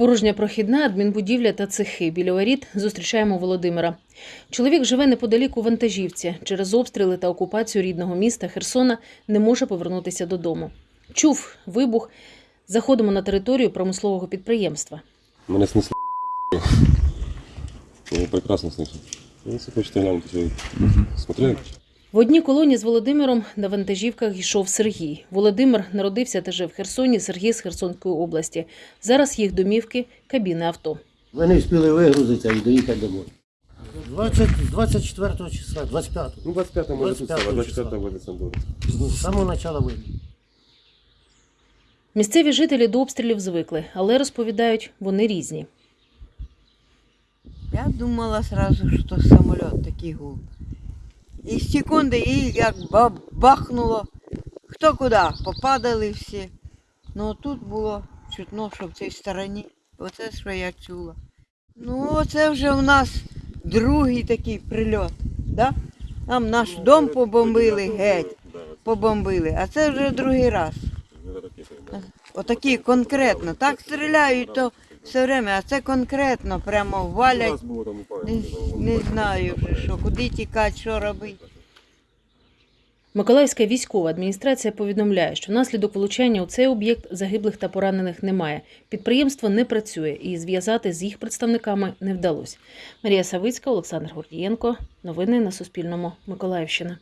Порожня прохідна, адмінбудівля та цехи. Біля воріт зустрічаємо Володимира. Чоловік живе неподалік у вантажівці. Через обстріли та окупацію рідного міста Херсона не може повернутися додому. Чув вибух. Заходимо на територію промислового підприємства. Мене снесло. Я прекрасно слышу. Ну, Если хочете глянуть, то смотрели? В одній колоні з Володимиром на вантажівках йшов Сергій. Володимир народився та жив в Херсоні. Сергій з Херсонської області. Зараз їх домівки кабіни авто. Вони встигли вигрузитися і доїхати домой. 20, 24 числа, 25 Ну, 25 може тут 25 стало, 24 числа. в Олександрі. З самого початку війни. Місцеві жителі до обстрілів звикли, але розповідають, вони різні. Я думала сразу, что самолет такий гул. І з секунди і як ба- бахнуло. Хто куди, попадали всі. Ну тут було чутно, що в цій стороні. Оце що я чула. Ну, оце вже у нас другий такий прильот. Да? Там наш дом побомбили геть. Побомбили. А це вже другий раз. Отакі конкретно. Так стріляють, то все время, а це конкретно прямо валять. Не, не знаю вже що, куди тікати, що робити. Миколаївська військова адміністрація повідомляє, що внаслідок влучання у цей об'єкт загиблих та поранених немає. Підприємство не працює і зв'язати з їх представниками не вдалося. Марія Савицька, Олександр Гордієнко. Новини на Суспільному. Миколаївщина.